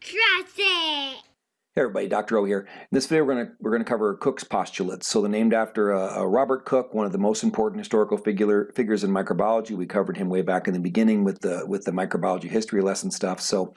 Trust it! Hey everybody, Dr. O here. In this video we're going to we're going to cover Koch's postulates. So they're named after uh, uh, Robert Koch, one of the most important historical figure, figures in microbiology. We covered him way back in the beginning with the with the microbiology history lesson stuff. So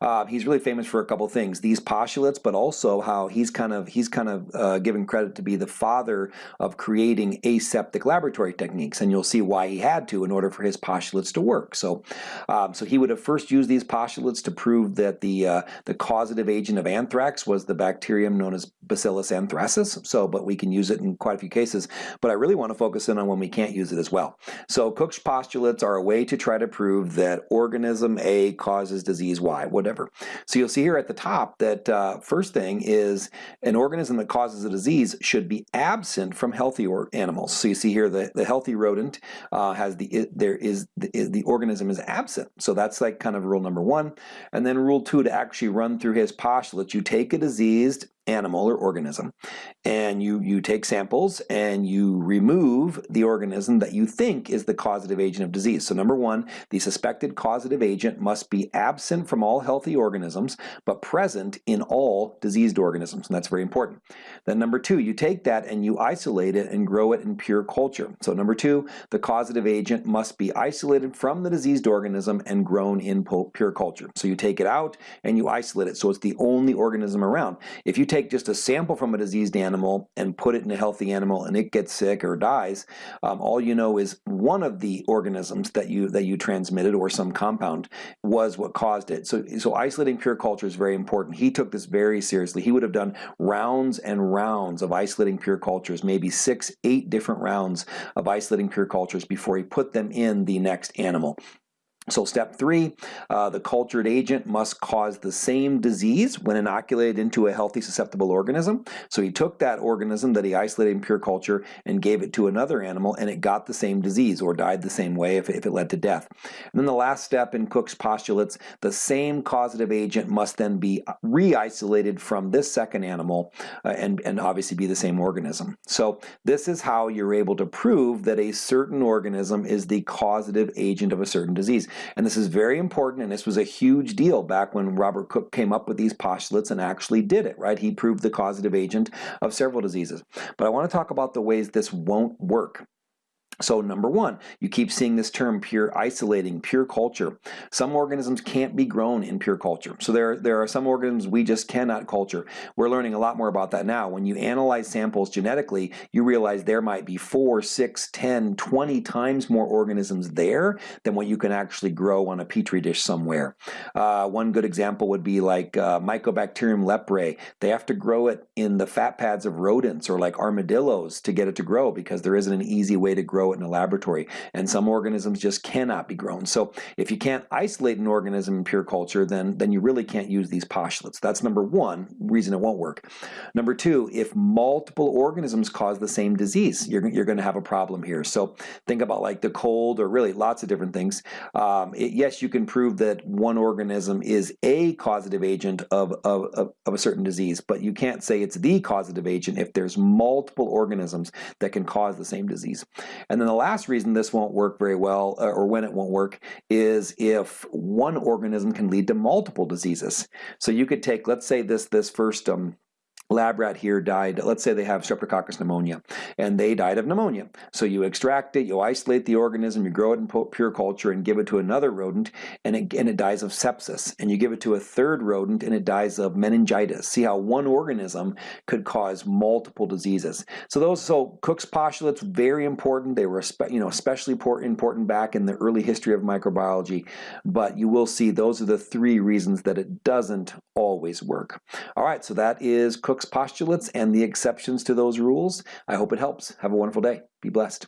uh, he's really famous for a couple things: these postulates, but also how he's kind of he's kind of uh, given credit to be the father of creating aseptic laboratory techniques, and you'll see why he had to in order for his postulates to work. So um, so he would have first used these postulates to prove that the uh, the causative agent of anthrax was the bacterium known as Bacillus anthracis. So, but we can use it in quite a few cases. But I really want to focus in on when we can't use it as well. So Koch's postulates are a way to try to prove that organism A causes disease Y, whatever. So you'll see here at the top that uh, first thing is an organism that causes a disease should be absent from healthy or animals. So you see here the, the healthy rodent uh, has the, it, there is the, the organism is absent. So that's like kind of rule number one. And then rule two to actually run through his postulates, you take a diseased animal or organism and you you take samples and you remove the organism that you think is the causative agent of disease. So number one the suspected causative agent must be absent from all healthy organisms but present in all diseased organisms and that's very important. Then number two you take that and you isolate it and grow it in pure culture. So number two the causative agent must be isolated from the diseased organism and grown in pure culture. So you take it out and you isolate it so it's the only organism around. If you take just a sample from a diseased animal and put it in a healthy animal and it gets sick or dies, um, all you know is one of the organisms that you that you transmitted or some compound was what caused it. So, so isolating pure culture is very important. He took this very seriously. He would have done rounds and rounds of isolating pure cultures, maybe six, eight different rounds of isolating pure cultures before he put them in the next animal. So step three, uh, the cultured agent must cause the same disease when inoculated into a healthy susceptible organism. So he took that organism that he isolated in pure culture and gave it to another animal and it got the same disease or died the same way if, if it led to death. And then the last step in Koch's postulates, the same causative agent must then be re-isolated from this second animal uh, and, and obviously be the same organism. So this is how you're able to prove that a certain organism is the causative agent of a certain disease. And this is very important, and this was a huge deal back when Robert Koch came up with these postulates and actually did it, right? He proved the causative agent of several diseases. But I want to talk about the ways this won't work. So number one, you keep seeing this term pure isolating, pure culture. Some organisms can't be grown in pure culture. So there, there are some organisms we just cannot culture. We're learning a lot more about that now. When you analyze samples genetically, you realize there might be four, six, 10, 20 times more organisms there than what you can actually grow on a petri dish somewhere. Uh, one good example would be like uh, Mycobacterium leprae. They have to grow it in the fat pads of rodents or like armadillos to get it to grow because there isn't an easy way to grow it in a laboratory. And some organisms just cannot be grown. So if you can't isolate an organism in pure culture, then, then you really can't use these postulates. That's number one reason it won't work. Number two, if multiple organisms cause the same disease, you're, you're going to have a problem here. So think about like the cold or really lots of different things. Um, it, yes, you can prove that one organism is a causative agent of, of, of, of a certain disease, but you can't say it's the causative agent if there's multiple organisms that can cause the same disease. And and then the last reason this won't work very well, uh, or when it won't work, is if one organism can lead to multiple diseases. So you could take, let's say this, this first um, lab rat here died, let's say they have Streptococcus pneumonia, and they died of pneumonia. So you extract it, you isolate the organism, you grow it in pure culture and give it to another rodent, and it, and it dies of sepsis. And you give it to a third rodent, and it dies of meningitis. See how one organism could cause multiple diseases. So those, so Koch's postulates, very important. They were, you know, especially important back in the early history of microbiology, but you will see those are the three reasons that it doesn't always work. All right, so that is Koch's postulates and the exceptions to those rules. I hope it helps. Have a wonderful day. Be blessed.